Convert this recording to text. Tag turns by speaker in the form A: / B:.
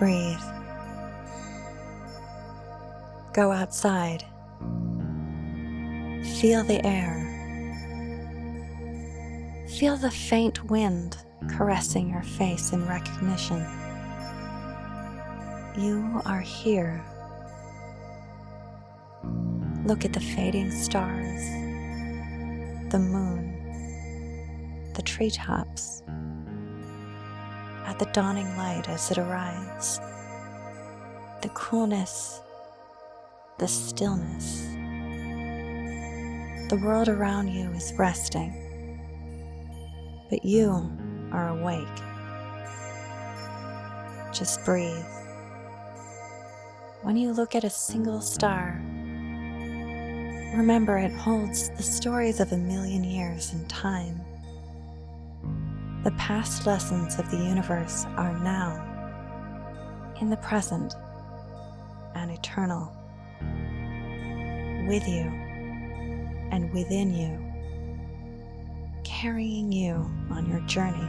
A: Breathe. Go outside. Feel the air. Feel the faint wind caressing your face in recognition. You are here. Look at the fading stars, the moon, the treetops, at the dawning light as it arrives, the coolness, the stillness. The world around you is resting, but you are awake. Just breathe. When you look at a single star, remember it holds the stories of a million years in time. The past lessons of the universe are now, in the present, and eternal, with you and within you, carrying you on your journey.